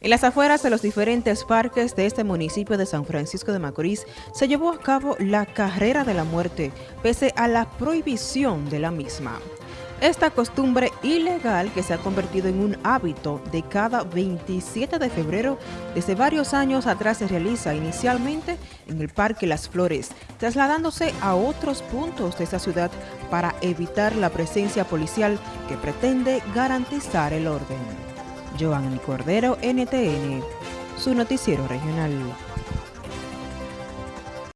En las afueras de los diferentes parques de este municipio de San Francisco de Macorís se llevó a cabo la Carrera de la Muerte, pese a la prohibición de la misma. Esta costumbre ilegal que se ha convertido en un hábito de cada 27 de febrero desde varios años atrás se realiza inicialmente en el Parque Las Flores, trasladándose a otros puntos de esta ciudad para evitar la presencia policial que pretende garantizar el orden. Joanny Cordero, NTN, su noticiero regional.